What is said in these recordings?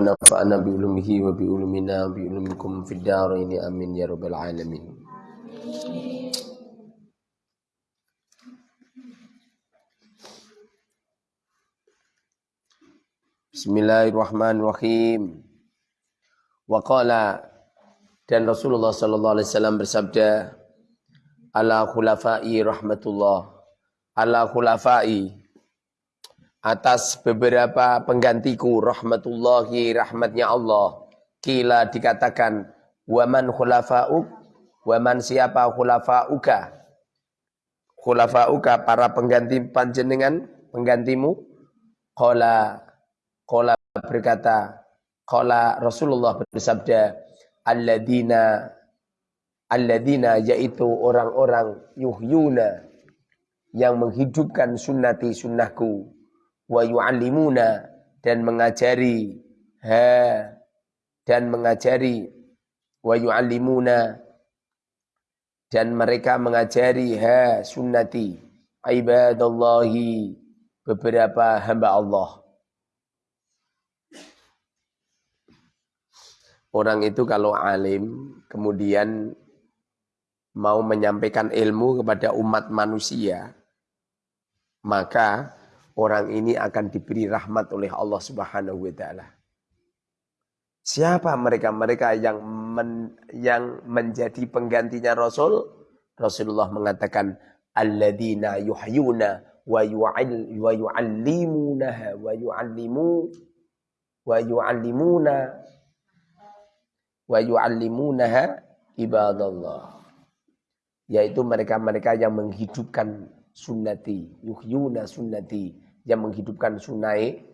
nafa'ana bi ulumihi wa bi ulumina bi ulumikum fid darain amin ya rabbal alamin Bismillahirrahmanirrahim. Wa qala dan Rasulullah sallallahu alaihi wasallam bersabda ala khulafai rahmatullah ala khulafai atas beberapa penggantiku rahmatullahi rahmatnya Allah. Kila dikatakan waman khulafa'uk waman siapa khulafa'uka? Khulafa'uka para pengganti panjenengan penggantimu. Qala qala berkata qala Rasulullah bersabda alladzina alladzina yaitu orang-orang yuhyuna yang menghidupkan sunnati sunnahku wa yu'allimuna dan mengajari. Ha dan mengajari. Wa yu'allimuna dan mereka mengajari. Ha sunnati. Ibadallahi beberapa hamba Allah. Orang itu kalau alim kemudian mau menyampaikan ilmu kepada umat manusia maka orang ini akan diberi rahmat oleh Allah Subhanahu wa taala. Siapa mereka-mereka yang men, yang menjadi penggantinya Rasul? Rasulullah mengatakan alladzina yuhyuna wa yu'al wa yu'allimuna wa yu'allimu wa yu'allimuna wa yu'allimunaha ibadallah. Yaitu mereka-mereka yang menghidupkan sunnati, yuhyuna sunnati, yang menghidupkan sunai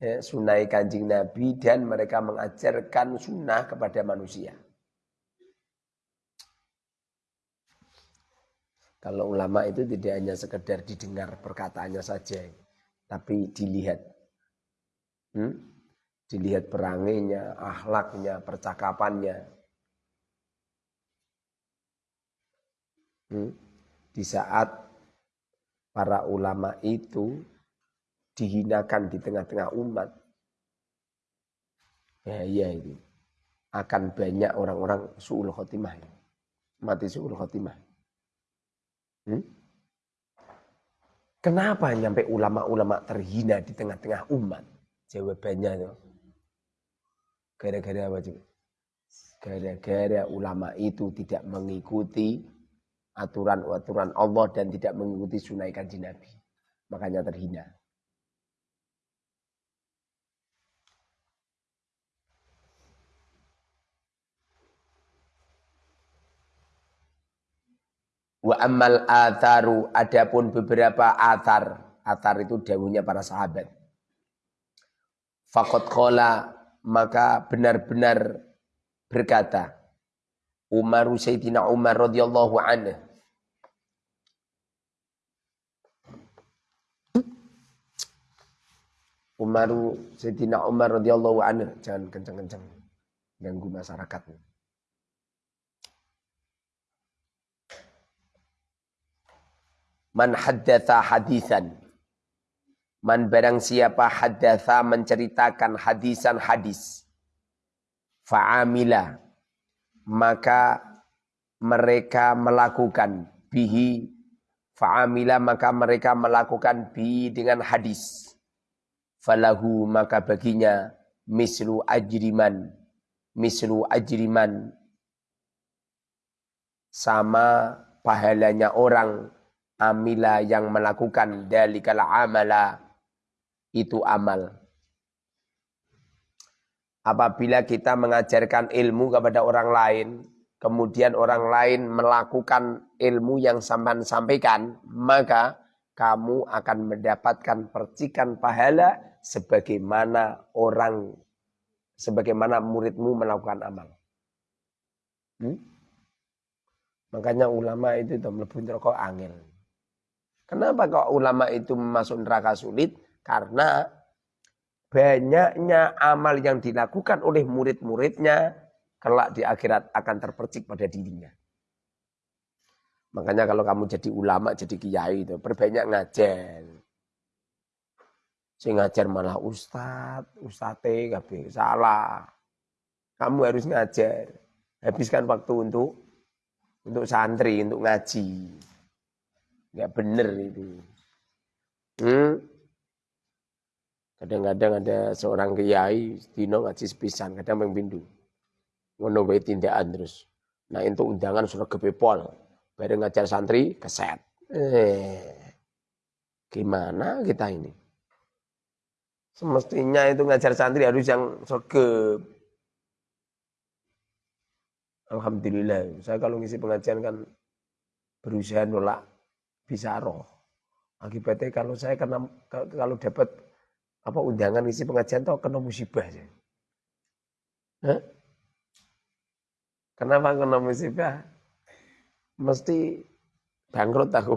ya, sunai kanjeng Nabi dan mereka mengajarkan sunnah kepada manusia. Kalau ulama itu tidak hanya sekedar didengar perkataannya saja, tapi dilihat. Hmm? Dilihat peranginya, akhlaknya, percakapannya. Hmm? Di saat para ulama itu dihinakan di tengah-tengah umat, ya iya itu akan banyak orang-orang su'ul khotimah. Mati su'ul khotimah. Hmm? Kenapa nyampe ulama-ulama terhina di tengah-tengah umat? Jawabannya itu. Gara-gara apa juga? Gara-gara ulama itu tidak mengikuti aturan-aturan Allah dan tidak mengikuti sunai kanji Nabi. Makanya terhina. Wa ammal atharu adapun beberapa athar. Athar itu dawuhnya para sahabat. Fakot kola maka benar-benar berkata Umar Sayyidina Umar radhiyallahu anhu Umar Sayyidina Umar radhiyallahu anhu jangan kencang-kencang ganggu masyarakat. Man haddatha hadisan. Man barang siapa haddatha menceritakan hadisan hadis. Fa'amila. Maka mereka melakukan bihi. Fa'amila maka mereka melakukan bi dengan hadis. Falahu maka baginya mislu ajriman. Mislu ajriman. Sama pahalanya orang amila yang melakukan dalikal amala itu amal. Apabila kita mengajarkan ilmu kepada orang lain, kemudian orang lain melakukan ilmu yang sampan sampaikan, maka kamu akan mendapatkan percikan pahala sebagaimana orang sebagaimana muridmu melakukan amal. Hmm? Makanya ulama itu itu mlebu neraka angel. Kenapa kok ulama itu masuk neraka sulit? Karena banyaknya amal yang dilakukan oleh murid-muridnya kelak di akhirat akan terpercik pada dirinya. Makanya kalau kamu jadi ulama, jadi kiai itu perbanyak ngajar. Sing ngajar malah ustad, ustate kabeh salah. Kamu harus ngajar. Habiskan waktu untuk untuk santri, untuk ngaji. Enggak bener itu. Hmm? Kadang-kadang ada seorang kiai dino ngaji sepisan, kadang pindu. Ngono wae tindakan terus. Nah, untuk undangan sudah kebepol. Bareng ngajar santri keset. Eh, gimana kita ini? Semestinya itu ngajar santri harus yang sergap. Alhamdulillah. Saya kalau ngisi pengajian kan berusaha nolak bisa roh. Akibatnya kalau saya kena kalau dapat apa undangan ngisi pengajian tuh kena musibah aja. Hah? Kenapa kena musibah? Mesti bangkrut aku.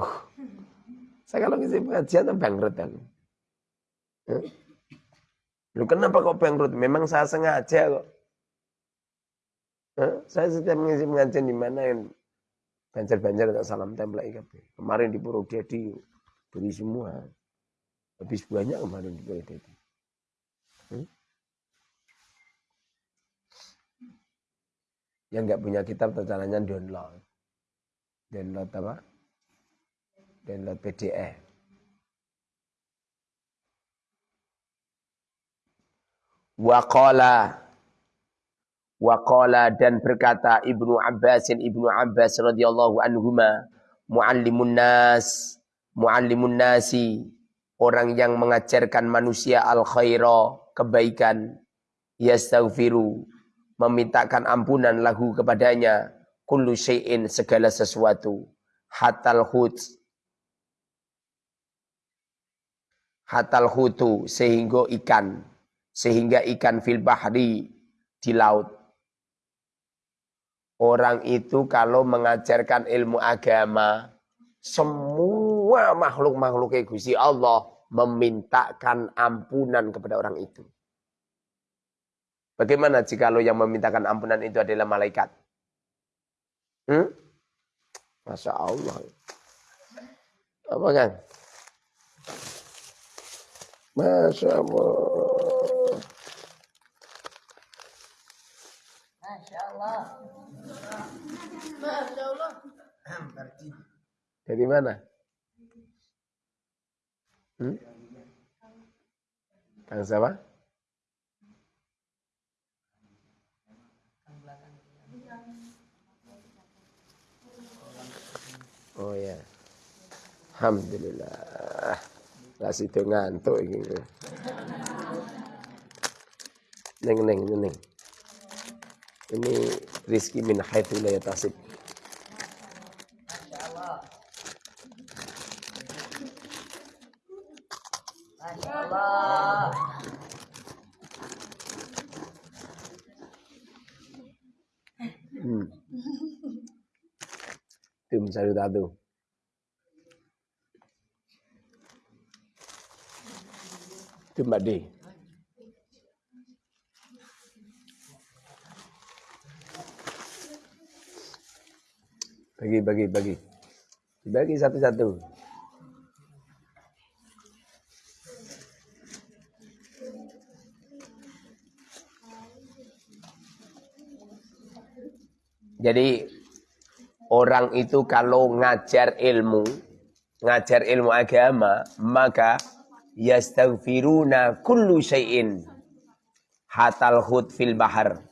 Saya kalau ngisi pengajian tuh bangkrut aku. Hah? Lu kenapa kok bangkrut? Memang saya sengaja kok. Eh, saya setiap mengisi pengajian di mana yang banjar-banjar tak salam tempel IKB. Kemarin di Purwodadi beri semua. Habis banyak kemarin di Purwodadi. Hmm? Yang nggak punya kitab caranya download. Download apa? Download PDF. Waqala Waqala dan berkata Ibnu Abbas Ibnu Abbas radhiyallahu anhuma muallimun nas muallimun nasi. Orang yang mengajarkan manusia al khaira kebaikan yastaghfiru memintakan ampunan lahu kepadanya kullu syai'in segala sesuatu. Hatal hut. Hatal hutu sehingga ikan. Sehingga ikan fil bahri di laut. Orang itu kalau mengajarkan ilmu agama, semua makhluk-makhluk Gusti Allah memintakan ampunan kepada orang itu. Bagaimana jika lo yang memintakan ampunan itu adalah malaikat? Hmm? Masya Allah. Apa kan? Masya Allah. Masya Allah. Masya Allah. Dari mana? Hmm? Kang siapa? Oh ya. Alhamdulillah. Kasih itu ngantuk gitu. Neng neng neng. Ini rizki min haitsu la yatasib. Hmm. Saludado. Itu Mbak D. Bagi, bagi, bagi. Bagi satu-satu. Jadi orang itu kalau ngajar ilmu, ngajar ilmu agama, maka yastaghfiruna kullu syai'in hatal hud fil bahar.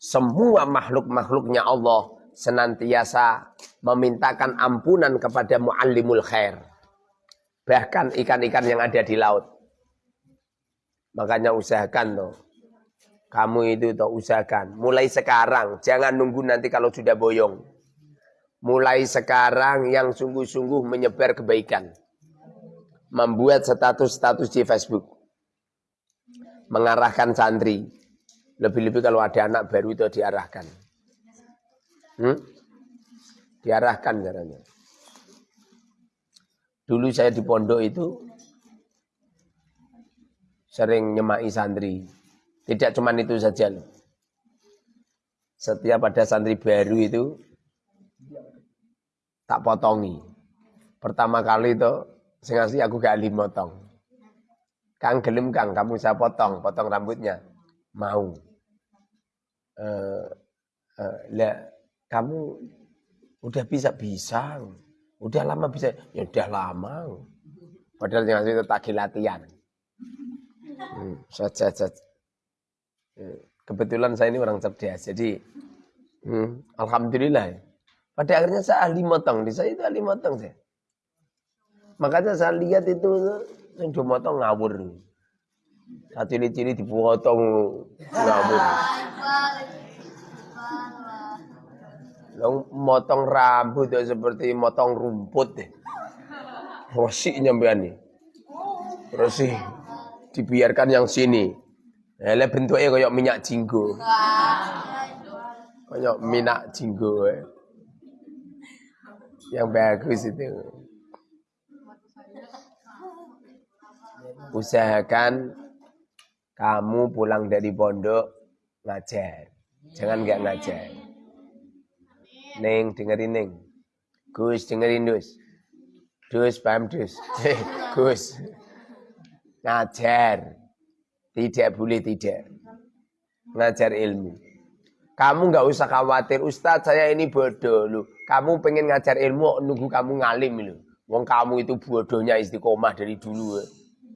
Semua makhluk-makhluknya Allah senantiasa memintakan ampunan kepada muallimul khair. Bahkan ikan-ikan yang ada di laut. Makanya usahakan tuh. Kamu itu tuh usahakan. Mulai sekarang. Jangan nunggu nanti kalau sudah boyong. Mulai sekarang yang sungguh-sungguh menyebar kebaikan membuat status-status di Facebook. Mengarahkan santri. Lebih-lebih kalau ada anak baru itu diarahkan. Hmm? Diarahkan caranya. Dulu saya di pondok itu sering nyemai santri. Tidak cuma itu saja. Setiap ada santri baru itu tak potongi. Pertama kali itu Sing asli aku gak motong. Kang gelem Kang, kamu saya potong, potong rambutnya. Mau. Uh, uh, lah, kamu udah bisa bisa, udah lama bisa, ya udah lama. Padahal yang itu tak latihan. Hmm, saja, saja. Hmm, kebetulan saya ini orang cerdas, jadi hmm, alhamdulillah. Pada akhirnya saya ahli motong, di saya itu ahli motong saya. Makanya saya lihat itu yang dimotong ngawur. Saat cili-cili dipotong ngawur. Long motong rambut ya seperti motong rumput deh. Rosik nyampean nih. Rosik dibiarkan yang sini. Ele bentuknya kayak minyak jinggo. Kayak minyak jinggo. Eh. Yang bagus itu. usahakan kamu pulang dari pondok ngajar. Jangan nggak ngajar. Neng dengerin Neng. Gus dengerin Dus. Dus paham Dus. Gus. Ngajar. Tidak boleh tidak. Ngajar ilmu. Kamu nggak usah khawatir, Ustadz saya ini bodoh lu. Kamu pengen ngajar ilmu, nunggu kamu ngalim lu. Wong kamu itu bodohnya istiqomah dari dulu. Eh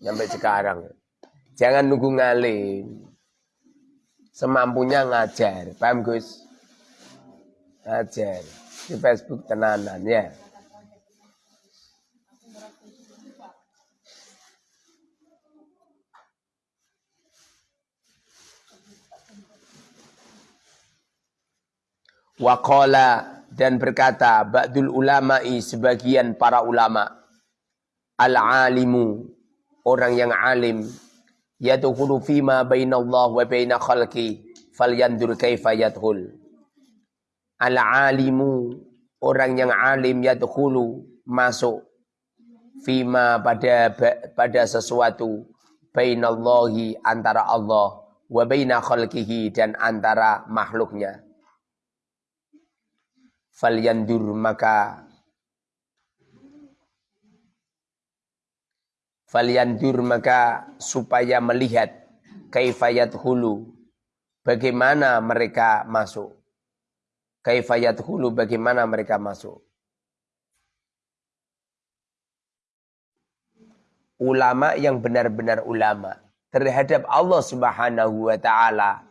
sampai sekarang. Jangan nunggu ngalim. Semampunya ngajar. Paham Gus? Ngajar. Di Facebook tenanan ya. Waqala dan berkata ba'dul ulama'i sebagian para ulama. Al-alimu orang yang alim. Yadkhulu fima bainallah wa baina khalqi falyandur kaifa yadkhul. Al alimu orang yang alim yadkhulu masuk fima pada pada sesuatu bainallahi antara Allah wa baina khalqihi dan antara makhluknya falyandur maka Falyandur maka supaya melihat kaifayat hulu. Bagaimana mereka masuk. Kaifayat hulu bagaimana mereka masuk. Ulama yang benar-benar ulama terhadap Allah Subhanahu wa taala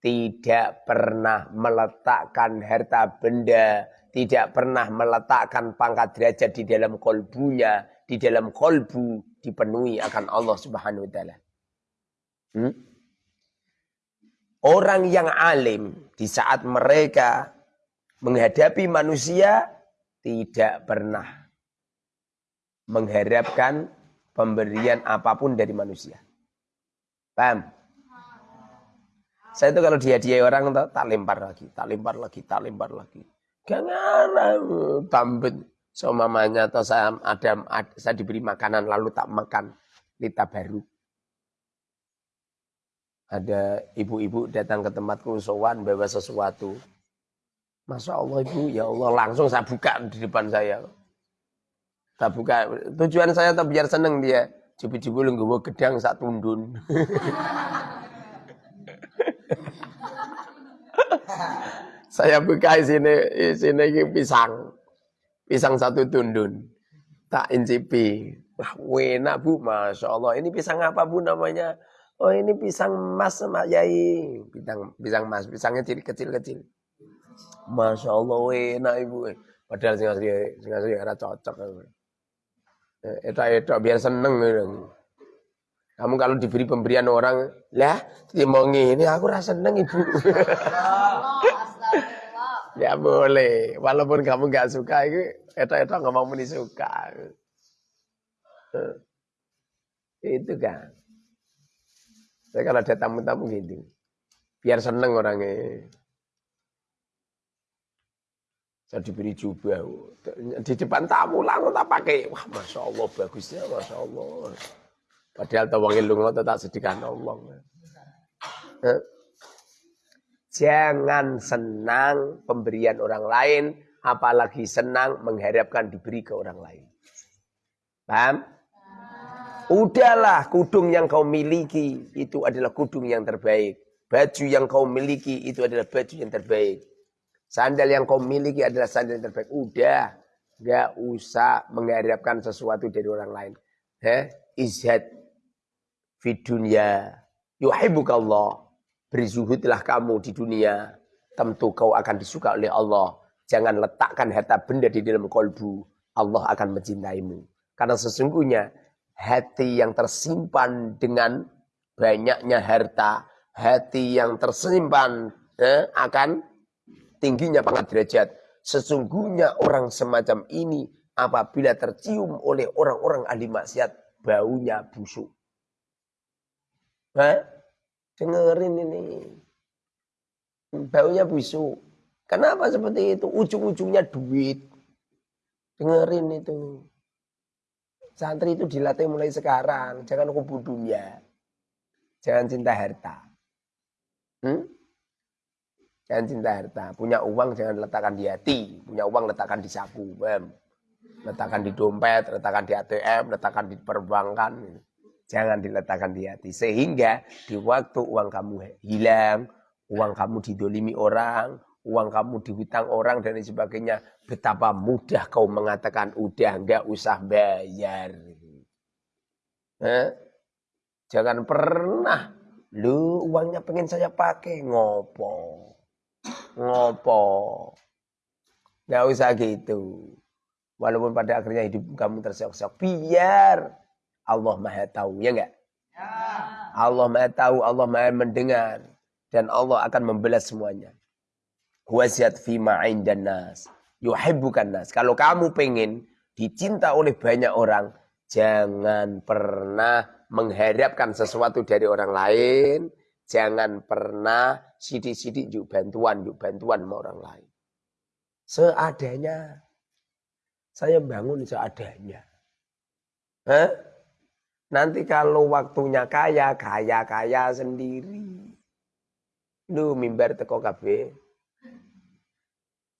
tidak pernah meletakkan harta benda, tidak pernah meletakkan pangkat derajat di dalam kolbunya, di dalam kolbu dipenuhi akan Allah Subhanahu wa taala. Hmm? Orang yang alim di saat mereka menghadapi manusia tidak pernah mengharapkan pemberian apa pun dari manusia. Paham? Saya itu kalau dihadiahi orang tak lempar lagi, tak lempar lagi, tak lempar lagi. Jangan tambet So mamanya atau saya ada, saya diberi makanan lalu tak makan lita baru. Ada ibu-ibu datang ke tempatku sowan bawa sesuatu. Masya Allah ibu, ya Allah langsung saya buka di depan saya. Saya buka. Tujuan saya tak biar seneng dia. Cubi-cubi lu gedang sak tundun. saya buka sini, sini pisang. Pisang satu tundun. Tak incipi. Wah, enak bu, Masya Allah. Ini pisang apa bu namanya? Oh ini pisang emas sama yai. Pisang, pisang emas, pisangnya kecil-kecil. Masya Allah, enak ibu. Padahal sing asli, sing asli era cocok. Etak-etak biar seneng. Kamu kalau diberi pemberian orang, lah, mau ini aku rasa seneng ibu. Ya boleh. Walaupun kamu nggak suka itu, itu-itu nggak mau meni suka. Itu kan. Saya kalau ada tamu-tamu gitu, biar seneng orangnya. Saya diberi jubah. Di depan tamu langsung tak pakai. Wah, Masya Allah, bagusnya, Masya Allah. Padahal tawangil lungo tetap sedihkan Allah. Jangan senang pemberian orang lain, apalagi senang mengharapkan diberi ke orang lain. Paham? Udahlah, kudung yang kau miliki itu adalah kudung yang terbaik. Baju yang kau miliki itu adalah baju yang terbaik. Sandal yang kau miliki adalah sandal yang terbaik. Udah, nggak usah mengharapkan sesuatu dari orang lain. Heh, izhad fi dunya yuhibbukallah. Berzuhudlah kamu di dunia. Tentu kau akan disuka oleh Allah. Jangan letakkan harta benda di dalam kolbu. Allah akan mencintaimu. Karena sesungguhnya hati yang tersimpan dengan banyaknya harta, hati yang tersimpan eh, akan tingginya pangkat derajat. Sesungguhnya orang semacam ini apabila tercium oleh orang-orang ahli maksiat, baunya busuk. Hah? Dengerin ini. Baunya busuk. Kenapa seperti itu? Ujung-ujungnya duit. Dengerin itu. Santri itu dilatih mulai sekarang. Jangan kubu dunia. Jangan cinta harta. Hmm? Jangan cinta harta. Punya uang jangan letakkan di hati. Punya uang letakkan di saku. Letakkan di dompet, letakkan di ATM, letakkan di perbankan. Jangan diletakkan di hati. Sehingga di waktu uang kamu hilang, uang kamu didolimi orang, uang kamu dihutang orang dan sebagainya. Betapa mudah kau mengatakan udah nggak usah bayar. Eh? Jangan pernah lu uangnya pengen saya pakai ngopo. Ngopo. Nggak usah gitu. Walaupun pada akhirnya hidup kamu terseok-seok. Biar Allah maha tahu. Ya enggak? Ya. Allah maha tahu, Allah maha mendengar. Dan Allah akan membelas semuanya wasiat fima dan nas. Yuhibbukan nas. Kalau kamu pengen dicinta oleh banyak orang, jangan pernah mengharapkan sesuatu dari orang lain. Jangan pernah sidik-sidik yuk bantuan, yuk bantuan sama orang lain. Seadanya. Saya bangun seadanya. Hah? Nanti kalau waktunya kaya, kaya-kaya sendiri. Lu mimbar teko kabeh.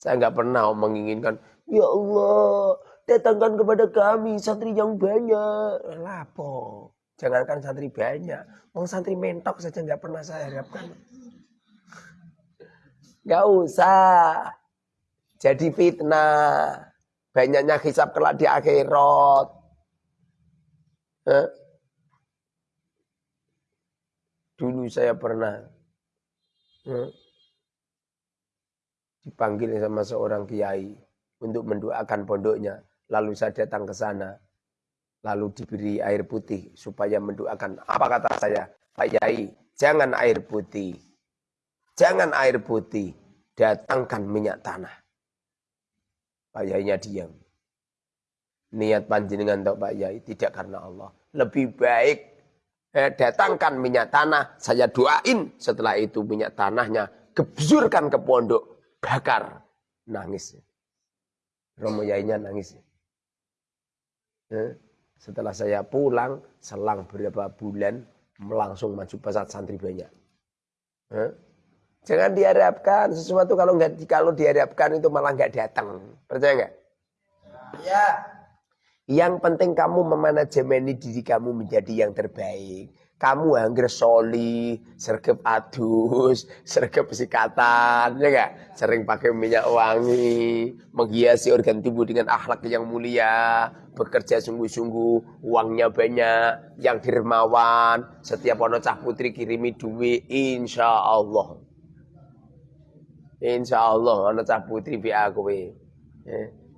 Saya nggak pernah menginginkan, ya Allah, datangkan kepada kami santri yang banyak. Lapo, jangankan santri banyak, mau santri mentok saja nggak pernah saya harapkan. Nggak usah. Jadi fitnah. Banyaknya hisap kelak di akhirat. Dulu saya pernah. dipanggil sama seorang kiai untuk mendoakan pondoknya. Lalu saya datang ke sana. Lalu diberi air putih supaya mendoakan. Apa kata saya? Pak Yai, jangan air putih. Jangan air putih. Datangkan minyak tanah. Pak Yainya diam. Niat panjenengan untuk Pak Yai tidak karena Allah. Lebih baik eh, datangkan minyak tanah. Saya doain setelah itu minyak tanahnya. Gebzurkan ke pondok bakar. Nangis. Romo Yainya nangis. Eh, setelah saya pulang, selang beberapa bulan, langsung maju pesat santri banyak. Eh, jangan diharapkan sesuatu kalau nggak kalau diharapkan itu malah nggak datang. Percaya nggak? Ya. Yang penting kamu memanajemeni diri kamu menjadi yang terbaik kamu angger soli, sergap adus, sergap sikatan, ya gak? Sering pakai minyak wangi, menghiasi organ tubuh dengan akhlak yang mulia, bekerja sungguh-sungguh, uangnya banyak, yang dermawan, setiap ono cah putri kirimi duit, insya Allah. Insya Allah, ono cah putri bi aku eh,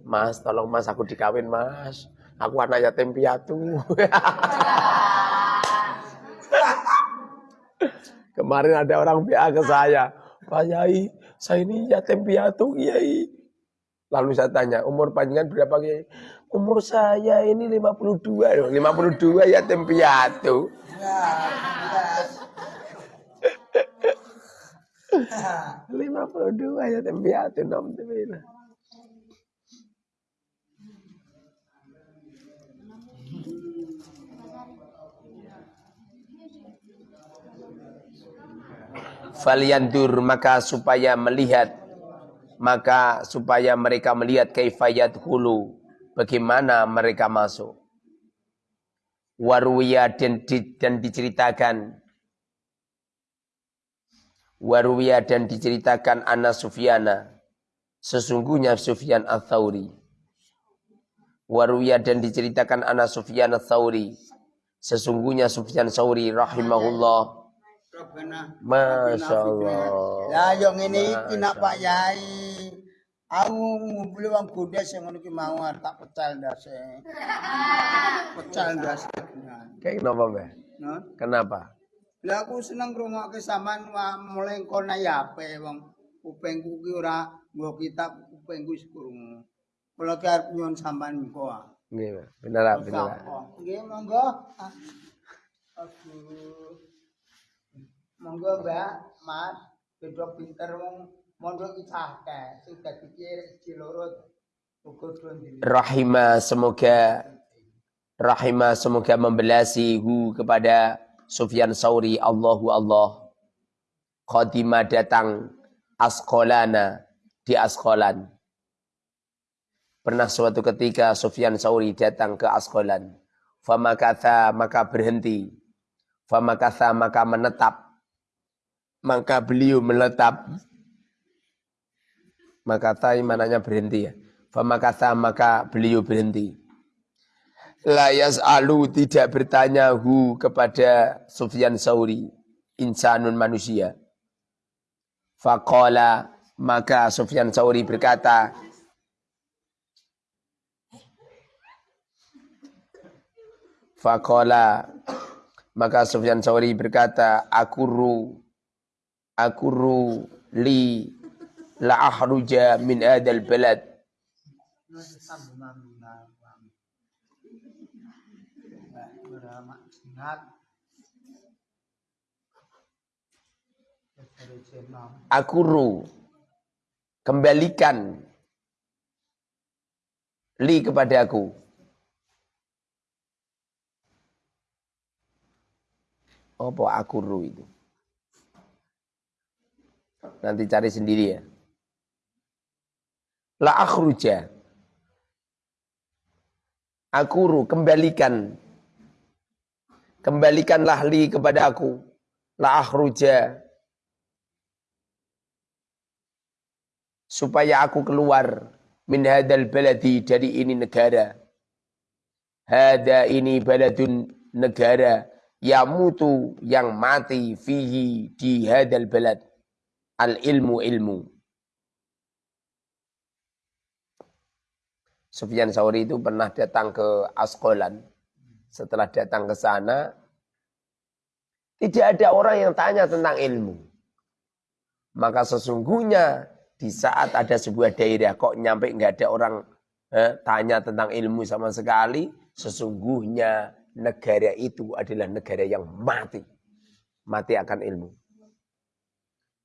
Mas, tolong mas aku dikawin mas. Aku anak yatim piatu. Kemarin ada orang PA ke saya, Pak Yai, saya ini yatim piatu, Yai. Lalu saya tanya, umur panjangan berapa Yai? Umur saya ini 52, 52 yatim piatu. Lima puluh dua yatim piatu, nom falyandur maka supaya melihat maka supaya mereka melihat kaifayat hulu bagaimana mereka masuk. Waruya dan, di, dan diceritakan Waruya dan diceritakan Anna Sufyana sesungguhnya Sufyan al-Thawri. Waruya dan diceritakan Anna Sufyan al-Thawri sesungguhnya Sufyan Thawri rahimahullah Masya Allah. Ya, yang ini kena Pak Yai. Aku ngumpuli wong godes yang ngono ki mau tak pecal ndase. Pecal ndase. Kayak kenapa, Mbak? Nah, Kenapa? lah aku seneng ngrungokke sampean mulai kono ya ape wong kupingku ki ora kitab kupingku wis krungu. Kula ki arep nyuwun sampean engko. Nggih. Bener, bener. Nggih, monggo. Aduh. Monggo, Mbak, Mas, beda pinter wong mondok iki cahke, sing dadi dondil. Rahimah semoga Rahimah semoga membelasi hu kepada Sufyan Sauri Allahu Allah. Khadimah datang Askolana di Askolan. Pernah suatu ketika Sufyan Sauri datang ke Askolan. Famakatha maka berhenti. Famakatha maka menetap. Maka beliau menetap. Maka tai mananya berhenti ya. Famakatha maka beliau berhenti. Layas alu tidak bertanya hu kepada Sufyan Sauri. Insanun manusia. Faqala maka Sufyan Sauri berkata, Faqala maka Sufyan Sauri berkata, Akuru akuru li la ahruja min adal balad. Akuru kembalikan li kepada aku. Apa akuru itu? Nanti cari sendiri ya. La akhruja. Akuru, kembalikan. Kembalikanlah li kepada aku. La akhruja. Supaya aku keluar min hadal baladi dari ini negara. Hada ini baladun negara. Yamutu yang mati fihi di hadal balad al ilmu ilmu. Sufyan Sauri itu pernah datang ke Askolan. Setelah datang ke sana, tidak ada orang yang tanya tentang ilmu. Maka sesungguhnya di saat ada sebuah daerah kok nyampe nggak ada orang eh, tanya tentang ilmu sama sekali, sesungguhnya negara itu adalah negara yang mati. Mati akan ilmu.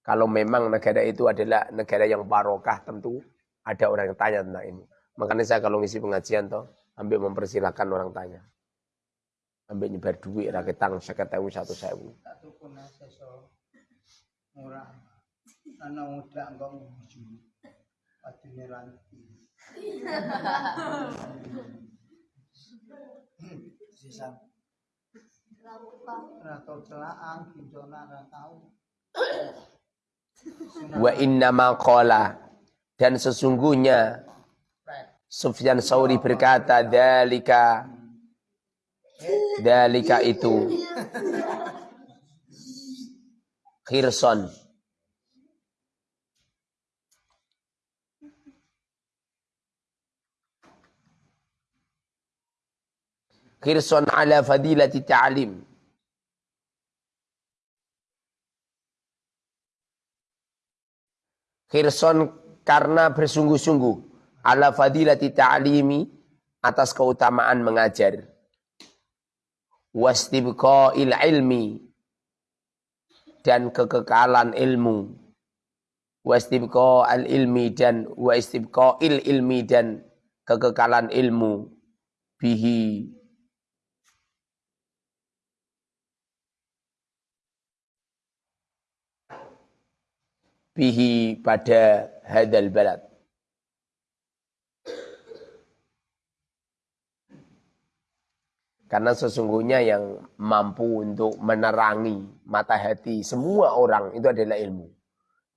Kalau memang negara itu adalah negara yang barokah tentu ada orang yang tanya tentang ini. Makanya saya kalau ngisi pengajian toh ambil mempersilahkan orang tanya. Ambil nyebar duit raketang ewu satu. Satu seso murah. Ana udah enggak. Sisa. Celaan. Wa inna maqala dan sesungguhnya Sufyan Sauri berkata dalika dalika itu khirson khirson ala fadilati ta'lim khirson karena bersungguh-sungguh ala fadilati ta'limi atas keutamaan mengajar. Wastibqa'il ilmi dan kekekalan ilmu. Wastibqa'al ilmi dan wastibqa'il ilmi dan kekekalan ilmu. Bihi bihi pada hadal balad Karena sesungguhnya yang mampu untuk menerangi mata hati semua orang itu adalah ilmu.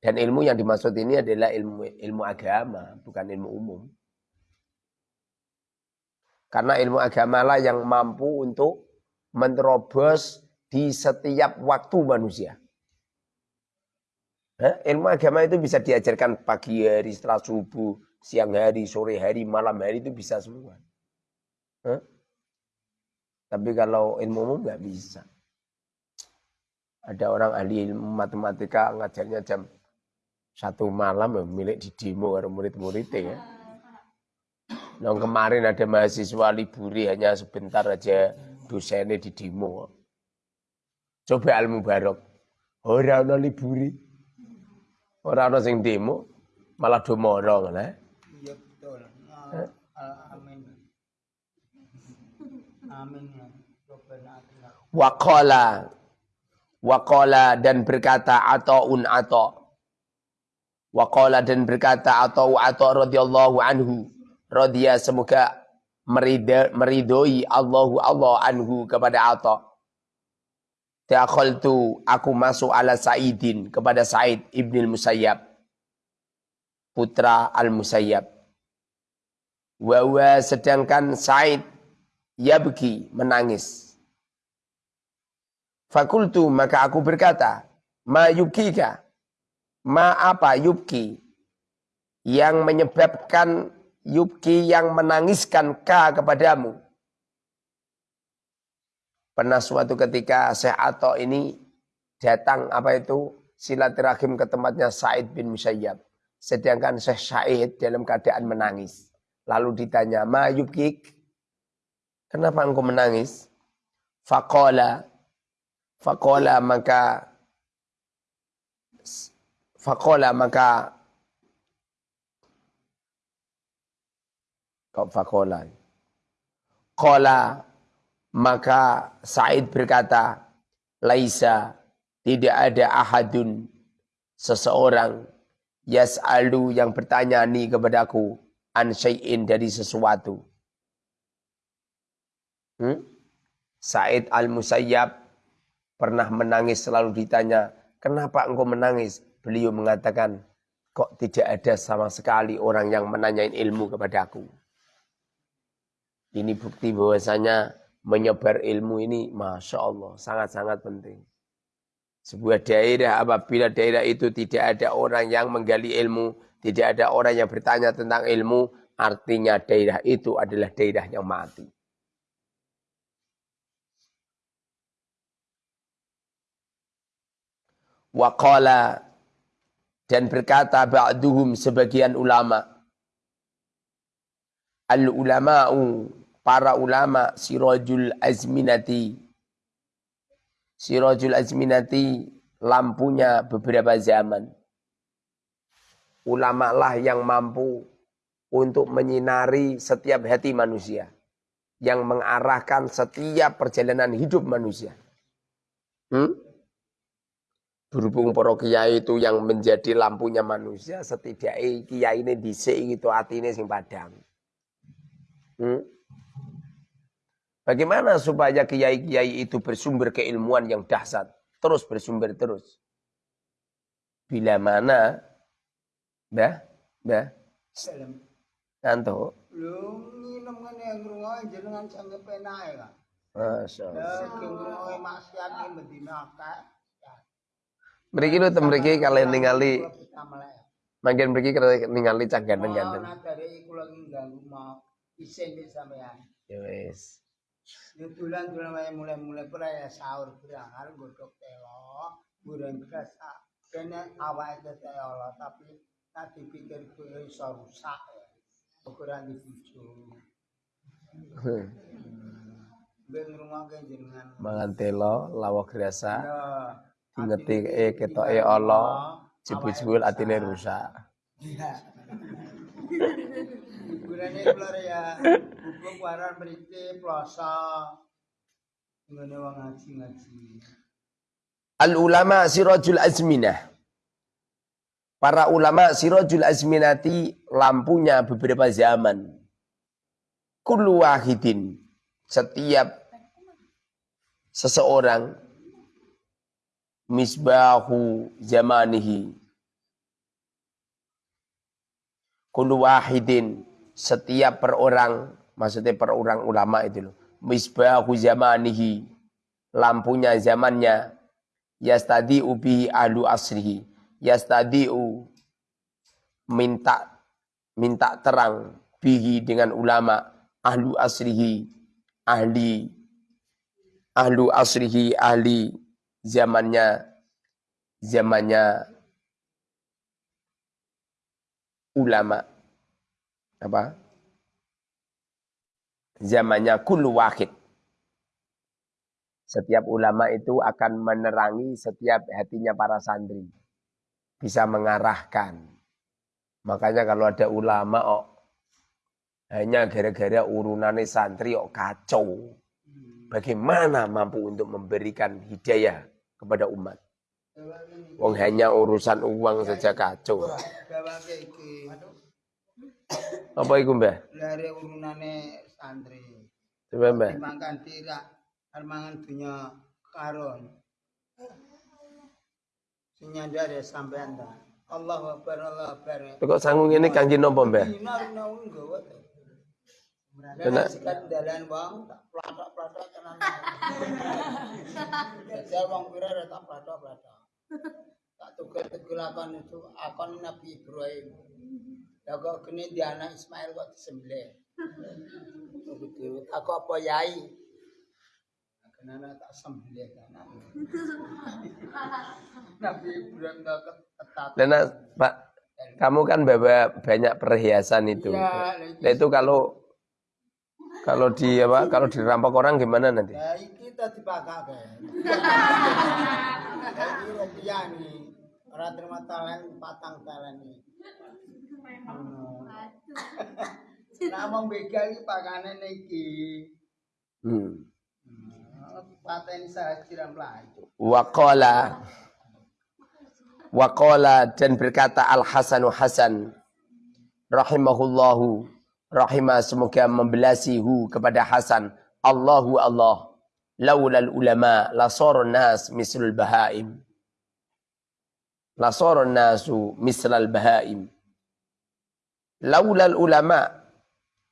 Dan ilmu yang dimaksud ini adalah ilmu ilmu agama, bukan ilmu umum. Karena ilmu agama lah yang mampu untuk menerobos di setiap waktu manusia. Hah? Ilmu agama itu bisa diajarkan pagi hari, setelah subuh, siang hari, sore hari, malam hari itu bisa semua. Hah? Tapi kalau ilmu umum nggak bisa. Ada orang ahli ilmu matematika ngajarnya jam satu malam ya milik di demo oleh murid-muridnya ya. Nah, kemarin ada mahasiswa liburi hanya sebentar aja dosennya di demo. Coba ilmu barok. Orang liburi. Orang ana sing demo malah morong lah. Iya betul. Nah, amin. Amin ya. Waqala Waqala dan berkata ata'un ata' Waqala dan berkata atau atau radhiyallahu anhu radhiya semoga meridoi Allahu Allah anhu kepada Atha. Dakhaltu aku masuk ala Sa'idin kepada Sa'id ibn Musayyab putra Al-Musayyab. Wa sedangkan Sa'id yabki menangis. Fakultu maka aku berkata, ma yubkika? Ma apa yubki? Yang menyebabkan yubki yang menangiskan ka kepadamu. Pernah suatu ketika Syekh Ato ini datang apa itu silaturahim ke tempatnya Said bin Musayyab. Sedangkan Syekh Said dalam keadaan menangis. Lalu ditanya, ma yubkik? Kenapa engkau menangis? Fakola. Fakola maka Fakola maka Fakola. Kola maka Said berkata, Laisa tidak ada ahadun seseorang yas'alu yang bertanya ni kepadaku an syai'in dari sesuatu. Hmm? Said al-Musayyab pernah menangis selalu ditanya, kenapa engkau menangis? Beliau mengatakan, kok tidak ada sama sekali orang yang menanyain ilmu kepada aku. Ini bukti bahwasanya menyebar ilmu ini Masya Allah sangat-sangat penting. Sebuah daerah apabila daerah itu tidak ada orang yang menggali ilmu, tidak ada orang yang bertanya tentang ilmu, artinya daerah itu adalah daerah yang mati. Waqala dan berkata ba'duhum sebagian ulama al ulama'u para ulama sirajul azminati. Sirajul azminati lampunya beberapa zaman. Ulama lah yang mampu untuk menyinari setiap hati manusia. Yang mengarahkan setiap perjalanan hidup manusia. Hmm? berhubung para kiai itu yang menjadi lampunya manusia setidaknya kiai ini disik itu hati ini sing padang. Hmm? Bagaimana supaya kiai-kiai itu bersumber keilmuan yang dahsyat, terus bersumber terus. Bila mana, bah, bah, nanto. Lu nginep ngene ngrungokke jenengan sange penae kak. Masya Allah. Ya, maksiat ini bedina Mriki lu temriki kalian ningali Makin mriki kalian ningali cah ganteng-ganteng. Nah, dari kula ganggu mau isin sampean. Ya wis. Nutulan tulan wae mulai-mulai pura ya sahur berangkar godok telo, burung beras kene awake telo tapi tak dipikir kuwi iso rusak ya. Ukuran dibujuk. Ngrungokke jenengan. Mangan telo lawak grasa. Ngeti e ketoke Allah, jebul-jebul atine rusak. Iya. Hiburane keluar ya. Buku waran mriki plosa. Ngene wong ngaji-ngaji. Al ulama sirajul azminah. Para ulama sirajul azminati lampunya beberapa zaman. Kullu wahidin. Setiap seseorang misbahu zamanihi kullu wahidin setiap per orang maksudnya per orang ulama itu loh. Misbahu zamanihi. Lampunya zamannya. Yastadi ubi ahlu asrihi. Yastadiu minta minta terang bihi dengan ulama ahlu asrihi. Ahli ahlu asrihi ahli zamannya zamannya ulama. Apa zamannya kullu wahid setiap ulama itu akan menerangi setiap hatinya para santri bisa mengarahkan. Makanya kalau ada ulama oh, hanya gara-gara urunannya santri oh, kacau. Bagaimana mampu untuk memberikan hidayah kepada umat? Wong hanya urusan uang saja kacau. Apa itu? Lari urunane santri. Coba mbah. Dimakan tidak, armangan dunia karon. Senyanda ada sampean ta. Allah Akbar, Allah Akbar. Kok sanggung ini ta. Kena- Dan sikat dalan wong tak platok-platok tenan. Jajal wong pira ora tak platok-platok. Tak tuker-tuker akon itu akon Nabi Ibrahim. Ya kok kene di anak Ismail kok disembelih. Begitu. Aku apa yai? Kenapa tak sembelih? Nabi Ibrahim tak ketat. Dan Pak, kamu kan bawa banyak perhiasan itu. Ya, Nah itu kalau kalau di apa kalau dirampok orang gimana nanti? Ya kita dipakake. Ya iki rupiah nih. Ora terima talen patang talen nih. Nah, wong begal iki pakane niki. Hmm. Pateni sajiran mlayu. Waqala Waqala dan berkata Al Hasanu Hasan rahimahullahu rahimah semoga membelasihu kepada Hasan Allahu Allah laulal ulama lasorun nas mislul bahaim lasorun nasu mislal bahaim laulal ulama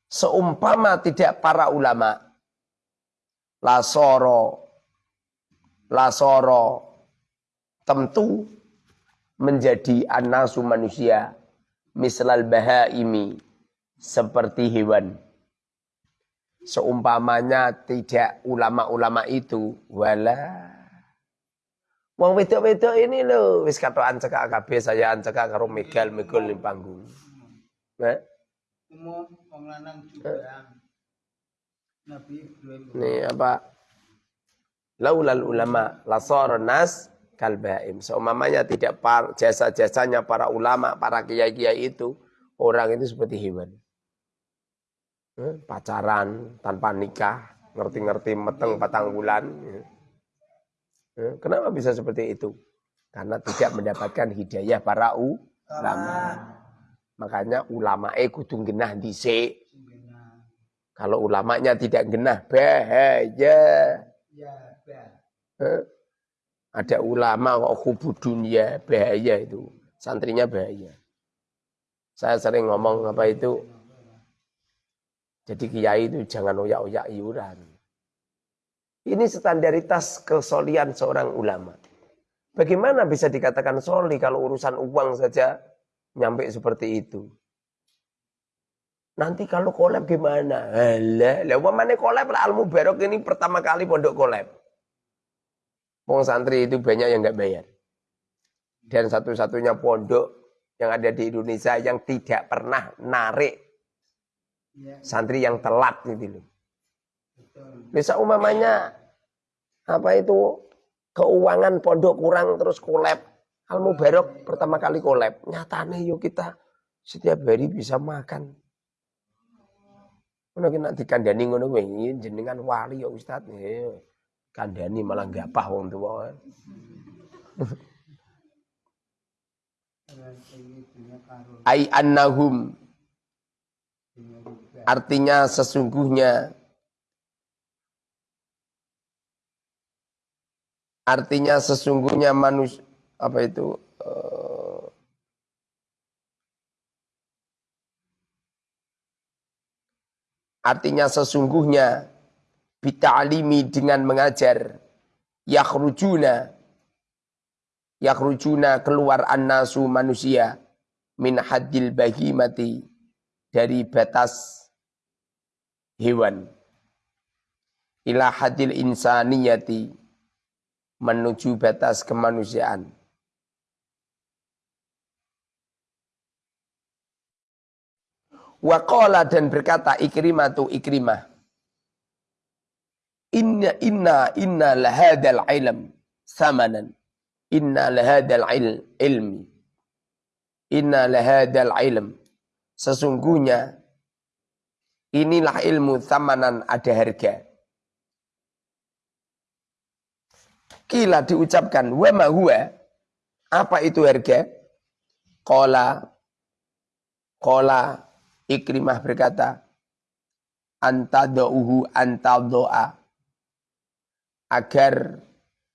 seumpama tidak para ulama. Lasoro. Lasoro. Tentu menjadi anasu manusia. Mislal bahaimi. Seperti hewan. Seumpamanya tidak ulama-ulama itu. Wala. Wong wedok-wedok ini lho wis katokan cekak kabeh saya cekak karo megal megol ning panggung. Nah, Umum wong lanang juga. Nabi Ibrahim. ini apa? Laulal ulama lasar nas kalbaim. Seumpamanya tidak par, jasa-jasanya para ulama, para kiai-kiai itu, orang itu seperti hewan. Eh, Pacaran tanpa nikah, ngerti-ngerti meteng patang bulan. eh. Eh, Kenapa bisa seperti itu? Karena tidak mendapatkan hidayah para ulama. Makanya ulama eh kudu genah dhisik. Kalau ulamanya tidak genah bahaya. Ya. Eh, Ada ulama kok hubu dunia bahaya itu. Santrinya bahaya. Saya sering ngomong apa itu. Jadi kiai itu jangan oyak-oyak iuran. Ini standaritas kesolian seorang ulama. Bagaimana bisa dikatakan soli kalau urusan uang saja nyampe seperti itu? Nanti kalau kolab gimana? Alah, lah mana kolab lah Al Mubarok ini pertama kali pondok kolab. Wong santri itu banyak yang nggak bayar. Dan satu-satunya pondok yang ada di Indonesia yang tidak pernah narik Ya, santri yang telat gitu loh. Bisa umamanya apa itu keuangan pondok kurang terus kolab. Al Mubarok pertama kali kolab. Nyatane yuk kita setiap hari bisa makan. Ngono ki nak dikandani ngono kuwi "Iya, jenengan wali ya Ustaz. Kandani malah gapah wong tuwa. Ai annahum artinya sesungguhnya Artinya sesungguhnya manusia apa itu uh, artinya sesungguhnya bita'alimi dengan mengajar yakhrujuna yakhrujuna keluar annasu manusia min haddil bahimati dari batas hewan ila hadil insaniyati menuju batas kemanusiaan. Waqala dan berkata Ikrimah tu Ikrimah. Inna inna inna lahadal ilm samanan. Inna lahadal il, ilmi. Inna lahadal ilm. Sesungguhnya inilah ilmu samanan ada harga. Kila diucapkan, wa huwa. Apa itu harga? Kola. Kola. Ikrimah berkata, Antadauhu antadoa. Agar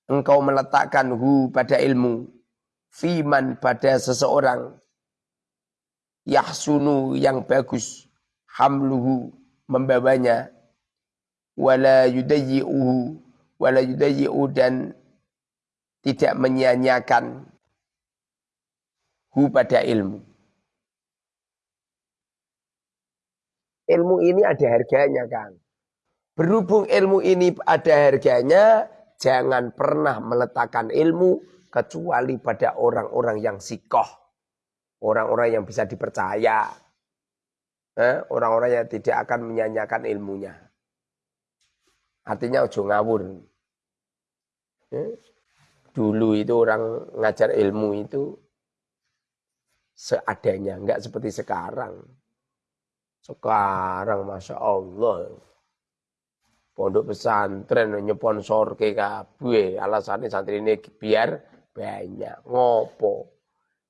engkau meletakkan hu pada ilmu. Fiman pada seseorang. Yahsunu yang bagus. Hamluhu membawanya. Wala yudayi'uhu. Wala yudayi'u dan tidak menyia-nyiakan hu pada ilmu. Ilmu ini ada harganya kan. Berhubung ilmu ini ada harganya, jangan pernah meletakkan ilmu kecuali pada orang-orang yang sikoh. Orang-orang yang bisa dipercaya. Eh, orang-orang yang tidak akan menyanyikan ilmunya. Artinya ojo ngawur. Eh, Dulu itu orang ngajar ilmu itu seadanya, enggak seperti sekarang. Sekarang Masya Allah. Pondok pesantren nyeponsor ke kabeh. Alasannya santri ini biar banyak. Ngopo.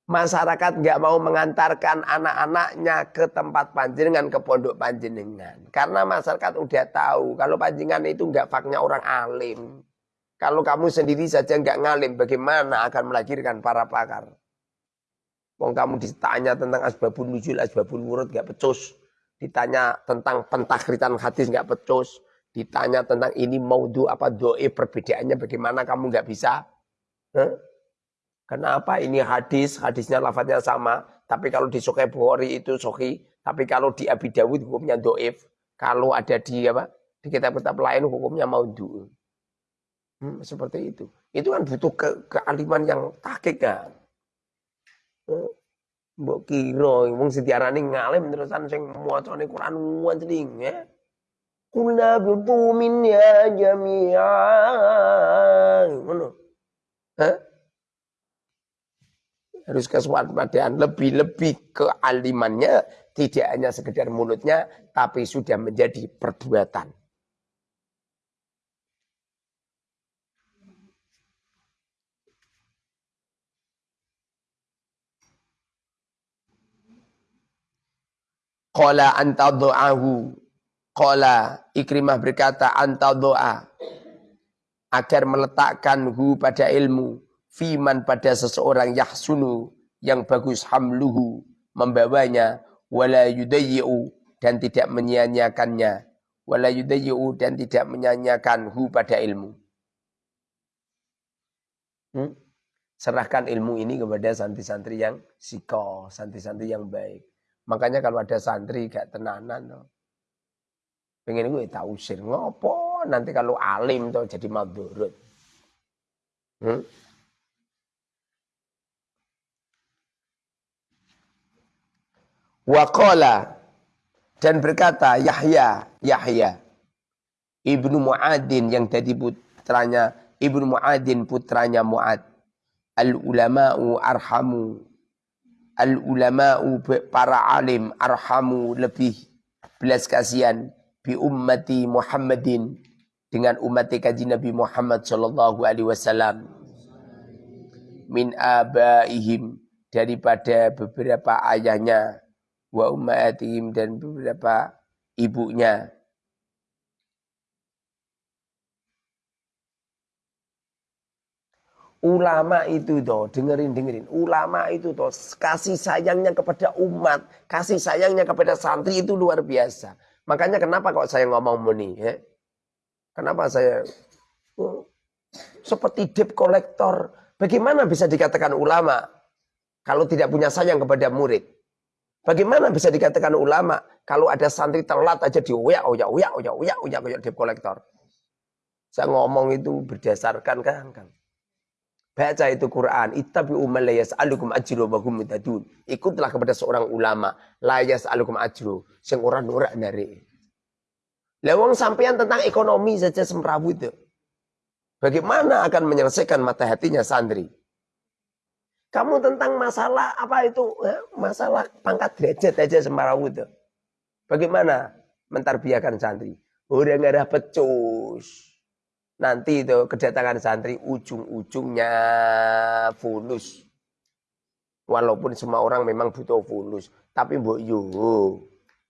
Masyarakat nggak mau mengantarkan anak-anaknya ke tempat panjenengan, ke pondok panjenengan. Karena masyarakat udah tahu kalau panjenengan itu nggak faknya orang alim. Kalau kamu sendiri saja nggak ngalim, bagaimana akan melahirkan para pakar? Wong kamu ditanya tentang asbabun nuzul, asbabun wurud nggak pecus. Ditanya tentang pentakritan hadis nggak pecus. Ditanya tentang ini maudhu apa doe perbedaannya bagaimana kamu nggak bisa? Huh? Kenapa ini hadis, hadisnya lafadznya sama. Tapi kalau di Sahih Bukhari itu sohi. Tapi kalau di Abi Dawud hukumnya doif. Kalau ada di apa di kitab-kitab lain hukumnya maudhu. Hmm, seperti itu. Itu kan butuh ke, kealiman yang takik kan. Hmm, mbok kira wong sediarane ngalim terusan sing macane Quran wancing ya. Kula bitu min ya jami'an. Ngono. Hah? Harus kewaspadaan lebih-lebih kealimannya tidak hanya sekedar mulutnya tapi sudah menjadi perbuatan. Qala anta do'ahu. Qala Ikrimah berkata anta do'a. Agar meletakkan hu pada ilmu. Fiman pada seseorang yahsunu. Yang bagus hamluhu. Membawanya. Wala yudayi'u. Dan tidak menyia-nyiakannya. Wala yudayi'u. Dan tidak menyia-nyiakan hu pada ilmu. Hmm? Serahkan ilmu ini kepada santri-santri yang siko. Santri-santri yang baik. Makanya kalau ada santri gak tenanan tuh. Pengen gue tahu usir ngopo nanti kalau alim tuh jadi madurut. Hmm? Waqala dan berkata Yahya, Yahya Ibnu Muadin yang tadi putranya Ibnu Muadin putranya Muad. Al ulama'u arhamu al ulama'u para alim arhamu lebih belas kasihan bi ummati Muhammadin dengan umat kaji Nabi Muhammad sallallahu alaihi wasallam. Min abaihim daripada beberapa ayahnya wa ummatihim dan beberapa ibunya Ulama itu toh, dengerin dengerin. Ulama itu toh kasih sayangnya kepada umat, kasih sayangnya kepada santri itu luar biasa. Makanya kenapa kok saya ngomong meni, ya? Kenapa saya oh, seperti debt kolektor? Bagaimana bisa dikatakan ulama kalau tidak punya sayang kepada murid? Bagaimana bisa dikatakan ulama kalau ada santri telat aja oyak, oyak, oyak, oyak, oyak, oyak, debt kolektor? Saya ngomong itu berdasarkan kan, kan. Baca itu Quran. Ittabi'u man la yas'alukum ajru wa hum mutadun. Ikutlah kepada seorang ulama. La yas'alukum ajru. Sing ora nurak dari. Lewang sampean tentang ekonomi saja semrawut itu. Bagaimana akan menyelesaikan mata hatinya santri? Kamu tentang masalah apa itu? Masalah pangkat derajat aja semrawut itu. Bagaimana mentarbiakan santri? Udah nggak ada pecus nanti itu kedatangan santri ujung-ujungnya fulus. Walaupun semua orang memang butuh fulus. Tapi mbok yo,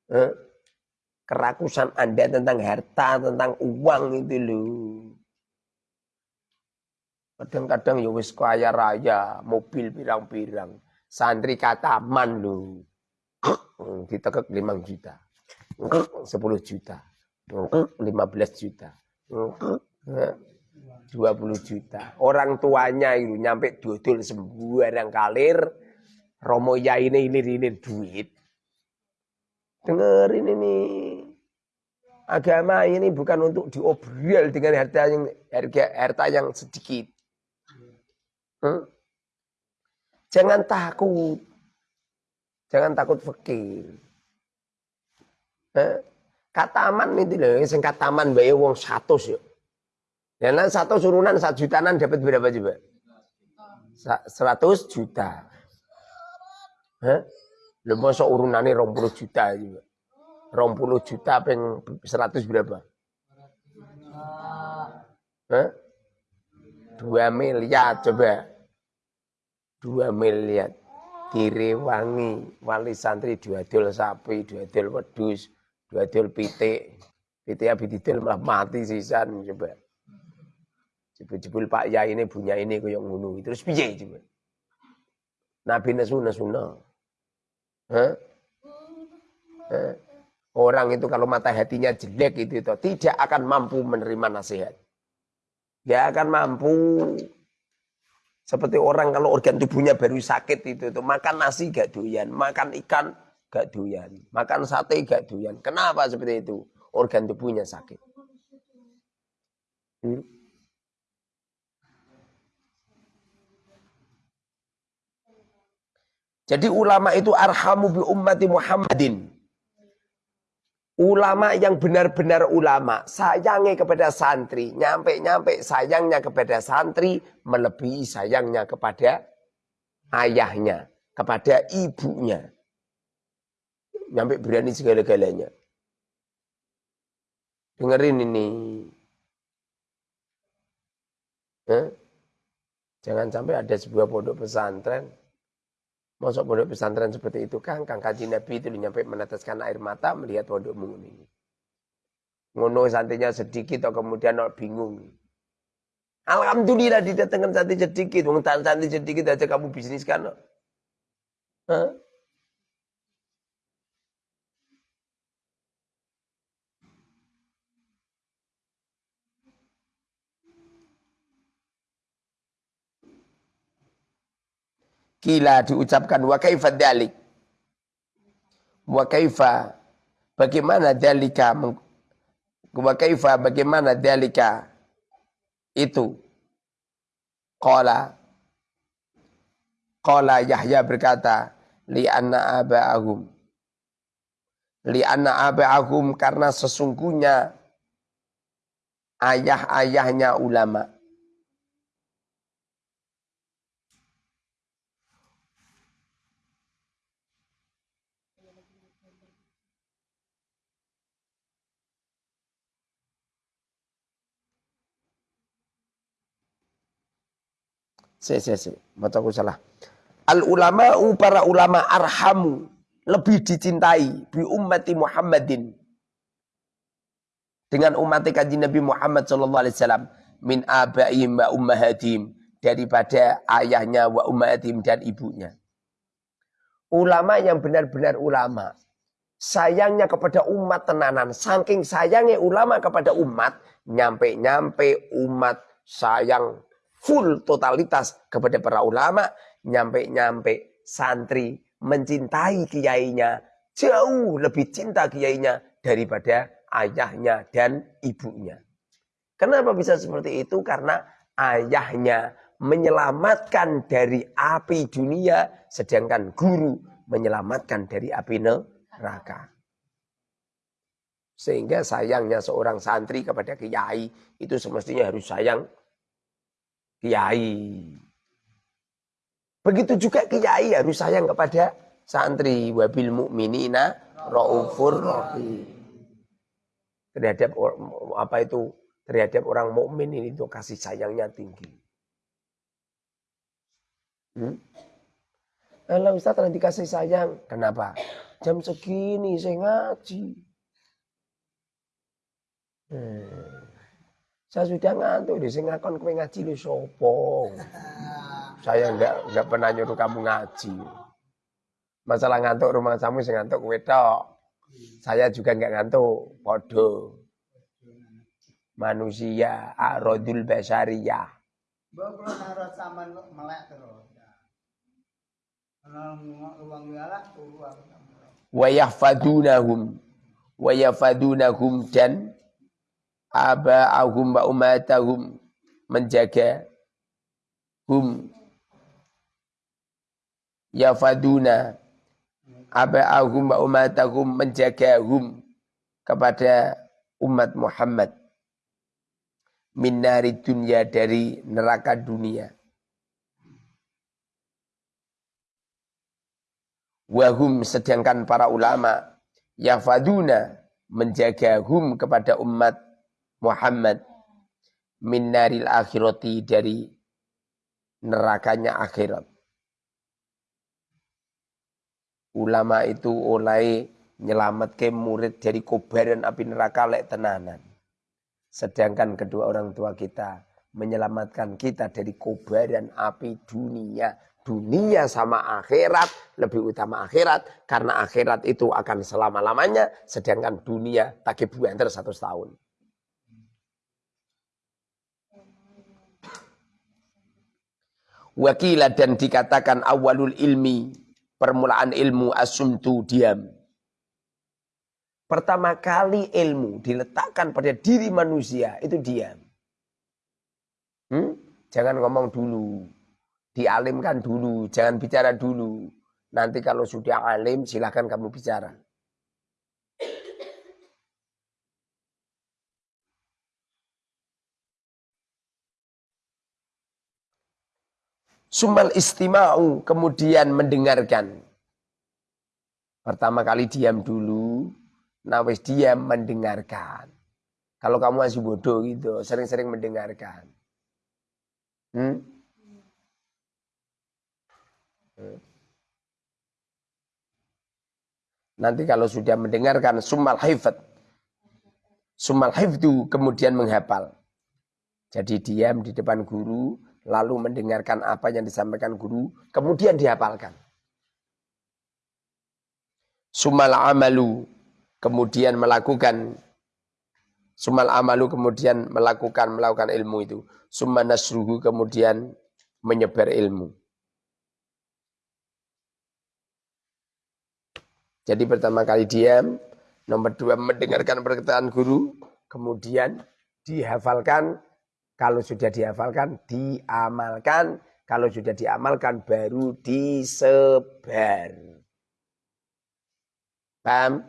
eh, kerakusan Anda tentang harta, tentang uang itu loh. Kadang-kadang ya wis kaya raya, mobil pirang-pirang. Santri kataman loh. Ditekek 5 juta. 10 juta. 15 juta. 20 juta. Orang tuanya itu nyampe dodol sembarang kalir. Romo ya ini ilir-ilir duit. Dengerin ini. Agama ini bukan untuk diobrol dengan harta yang harga harta yang sedikit. Hmm? Jangan takut. Jangan takut fakir. Eh? Kataman itu loh, sing kataman bae wong 100 yuk. Ya nah, satu surunan satu jutaan dapat berapa juga? Seratus juta. Hah? Masuk urunannya rompuluh juta juga. Rompuluh juta peng seratus berapa? Hah? Dua miliar coba. Dua miliar. Direwangi wali santri dua dol sapi, dua dol wedus, dua dol pitik. Pitik abis didol malah mati sisan coba. Jebul-jebul Pak Yai ini punya ini koyo ngono. Terus piye coba? Nabi nesu nesuna. Orang itu kalau mata hatinya jelek itu, itu tidak akan mampu menerima nasihat. Dia akan mampu seperti orang kalau organ tubuhnya baru sakit itu, itu makan nasi gak doyan, makan ikan gak doyan, makan sate gak doyan. Kenapa seperti itu? Organ tubuhnya sakit. Hmm? Jadi ulama itu arhamu bi ummati Muhammadin. Ulama yang benar-benar ulama, sayangnya kepada santri, nyampe-nyampe sayangnya kepada santri, melebihi sayangnya kepada ayahnya, kepada ibunya. Nyampe berani segala-galanya. Dengerin ini. Eh? Jangan sampai ada sebuah pondok pesantren Masuk pondok pesantren seperti itu kan, kang kaji Nabi itu nyampe meneteskan air mata melihat pondokmu ini. Ngono santinya sedikit atau kemudian bingung. Alhamdulillah didatangkan santri sedikit, wong santri sedikit aja kamu bisnis kan. Hah? Kila diucapkan wa kaifa dalik. Wa kaifa bagaimana dalika wa kaifa bagaimana dalika itu? Qala qala Yahya berkata li anna aba'ahum. Li anna aba'ahum karena sesungguhnya ayah-ayahnya ulama Si, si, si. Bacaku salah. Al ulama para ulama arhamu lebih dicintai bi ummati Muhammadin dengan umat kaji Nabi Muhammad sallallahu alaihi wasallam min abaihim wa ummahatihim daripada ayahnya wa ummatim dan ibunya. Ulama yang benar-benar ulama. Sayangnya kepada umat tenanan. Saking sayangnya ulama kepada umat. Nyampe-nyampe umat sayang full totalitas kepada para ulama. Nyampe-nyampe santri mencintai kiainya. Jauh lebih cinta kiainya daripada ayahnya dan ibunya. Kenapa bisa seperti itu? Karena ayahnya menyelamatkan dari api dunia, sedangkan guru menyelamatkan dari api neraka. Sehingga sayangnya seorang santri kepada kiai itu semestinya harus sayang kiai. Begitu juga kiai harus sayang kepada santri wabil mukminina raufur rahim. Terhadap apa itu terhadap orang mukmin ini itu kasih sayangnya tinggi. Hmm? Ustaz nanti kasih sayang. Kenapa? Jam segini saya ngaji. Hmm. Saya sudah ngantuk di sini ngakon kowe ngaji lu. Saya enggak enggak pernah nyuruh kamu ngaji. Masalah ngantuk rumah kamu sing ngantuk kowe tok. Saya juga enggak ngantuk, podo. Manusia, arodul basariyah. Bawa kalau saman melek terus. wa yahfadunahum wa yahfadunahum dan aba'ahum wa umatahum menjaga hum. Yafaduna aba'ahum wa umatahum menjaga hum kepada umat Muhammad. Min nari dunia dari neraka dunia. Wahum sedangkan para ulama yafaduna menjaga hum kepada umat Muhammad min naril akhirati dari nerakanya akhirat. Ulama itu oleh ke murid dari kobaran api neraka lek tenanan. Sedangkan kedua orang tua kita menyelamatkan kita dari kobaran api dunia dunia sama akhirat lebih utama akhirat karena akhirat itu akan selama lamanya sedangkan dunia tak buenter satu tahun. Wakila dan dikatakan awalul ilmi permulaan ilmu asumtu diam. Pertama kali ilmu diletakkan pada diri manusia itu diam. Hmm? Jangan ngomong dulu dialimkan dulu, jangan bicara dulu. Nanti kalau sudah alim silahkan kamu bicara. Sumal istima'u kemudian mendengarkan. Pertama kali diam dulu, nawis diam mendengarkan. Kalau kamu masih bodoh gitu, sering-sering mendengarkan. Hmm? Nanti kalau sudah mendengarkan sumal hifat. Sumal hifdu kemudian menghafal. Jadi diam di depan guru, lalu mendengarkan apa yang disampaikan guru, kemudian dihafalkan. Sumal amalu, kemudian melakukan Sumal amalu kemudian melakukan melakukan ilmu itu. Summa nasruhu kemudian menyebar ilmu. Jadi pertama kali diam, nomor dua mendengarkan perkataan guru, kemudian dihafalkan, kalau sudah dihafalkan, diamalkan, kalau sudah diamalkan baru disebar. Paham?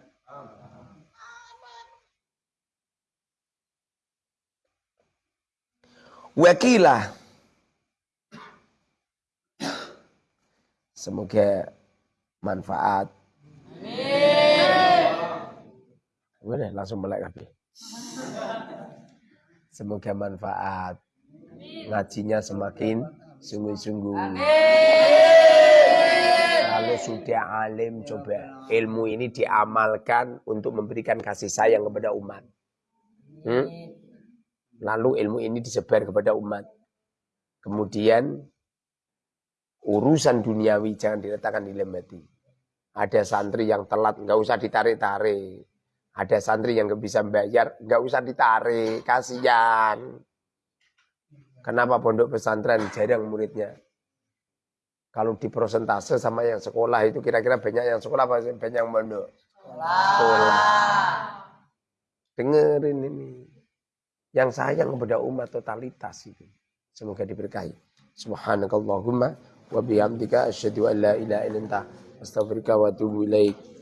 Wakilah. Semoga manfaat Boleh langsung melek kabeh. Semoga manfaat. Ngajinya semakin sungguh-sungguh. Kalau sudah alim coba ilmu ini diamalkan untuk memberikan kasih sayang kepada umat. Hmm? Lalu ilmu ini disebar kepada umat. Kemudian urusan duniawi jangan diletakkan di hati. Ada santri yang telat, nggak usah ditarik-tarik. Ada santri yang nggak bisa bayar, nggak usah ditarik, kasihan. Kenapa pondok pesantren jarang muridnya? Kalau di prosentase sama yang sekolah itu kira-kira banyak yang sekolah apa banyak yang pondok? Sekolah. Dengerin ini. Yang sayang kepada umat totalitas itu. Semoga diberkahi. Subhanakallahumma wa bihamdika asyhadu an la ilaha illa anta wa atubu ilaik.